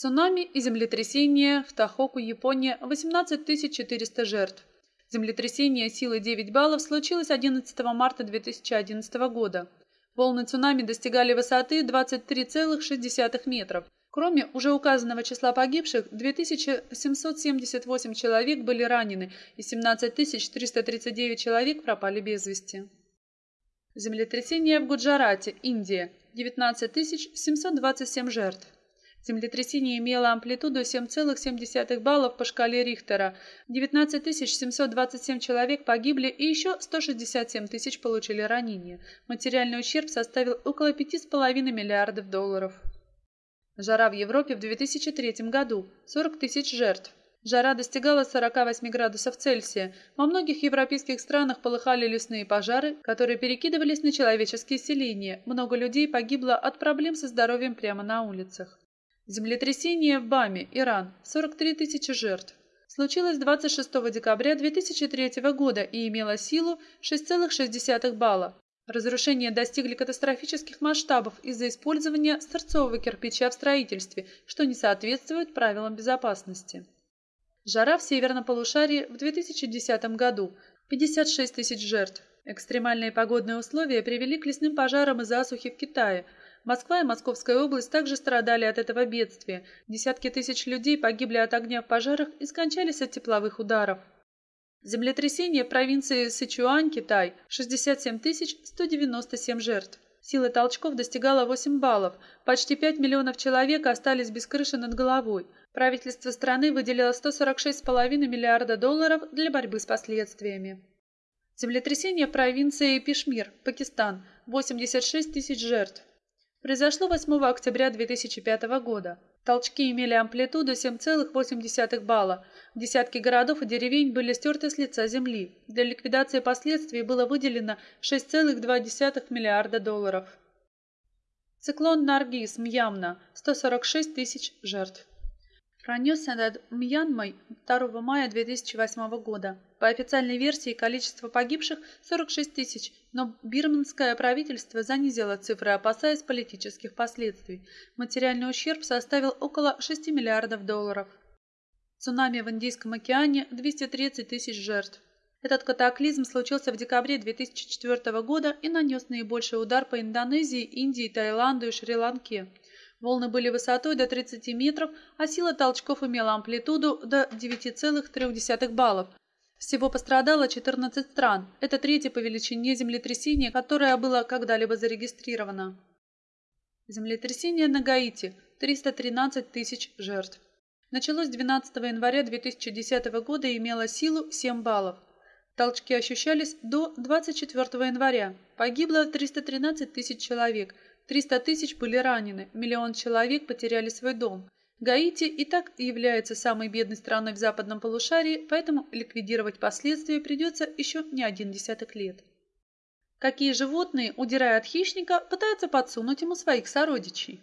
Цунами и землетрясение в Тахоку, Япония, 18 400 жертв. Землетрясение силы 9 баллов случилось 11 марта 2011 года. Волны цунами достигали высоты 23,6 метров. Кроме уже указанного числа погибших, 2778 человек были ранены и 17 339 человек пропали без вести. Землетрясение в Гуджарате, Индия, 19 727 жертв. Землетрясение имело амплитуду 7,7 баллов по шкале Рихтера. 19 727 человек погибли и еще 167 тысяч получили ранения. Материальный ущерб составил около 5,5 миллиардов долларов. Жара в Европе в 2003 году – 40 тысяч жертв. Жара достигала 48 градусов Цельсия. Во многих европейских странах полыхали лесные пожары, которые перекидывались на человеческие селения. Много людей погибло от проблем со здоровьем прямо на улицах. Землетрясение в Баме, Иран. 43 тысячи жертв. Случилось 26 декабря 2003 года и имело силу 6,6 балла. Разрушения достигли катастрофических масштабов из-за использования сырцового кирпича в строительстве, что не соответствует правилам безопасности. Жара в северном полушарии в 2010 году – 56 тысяч жертв. Экстремальные погодные условия привели к лесным пожарам и засухе в Китае. Москва и Московская область также страдали от этого бедствия. Десятки тысяч людей погибли от огня в пожарах и скончались от тепловых ударов. Землетрясение в провинции Сычуань, Китай, 67 197 жертв. Сила толчков достигала 8 баллов. Почти 5 миллионов человек остались без крыши над головой. Правительство страны выделило 146,5 миллиарда долларов для борьбы с последствиями. Землетрясение в провинции Пишмир, Пакистан, 86 тысяч жертв. Произошло 8 октября 2005 года. Толчки имели амплитуду 7,8 балла. Десятки городов и деревень были стерты с лица земли. Для ликвидации последствий было выделено 6,2 миллиарда долларов. Циклон Наргиз, Мьямна, 146 тысяч жертв. Пронесся над Мьянмой 2 мая 2008 года. По официальной версии количество погибших 46 тысяч, но бирманское правительство занизило цифры, опасаясь политических последствий. Материальный ущерб составил около 6 миллиардов долларов. Цунами в Индийском океане – 230 тысяч жертв. Этот катаклизм случился в декабре 2004 года и нанес наибольший удар по Индонезии, Индии, Таиланду и Шри-Ланке. Волны были высотой до 30 метров, а сила толчков имела амплитуду до 9,3 баллов. Всего пострадало 14 стран. Это третье по величине землетрясение, которое было когда-либо зарегистрировано. Землетрясение на Гаити. 313 тысяч жертв. Началось 12 января 2010 года и имело силу 7 баллов. Толчки ощущались до 24 января. Погибло 313 тысяч человек – 300 тысяч были ранены, миллион человек потеряли свой дом. Гаити и так является самой бедной страной в западном полушарии, поэтому ликвидировать последствия придется еще не один десяток лет. Какие животные, удирая от хищника, пытаются подсунуть ему своих сородичей?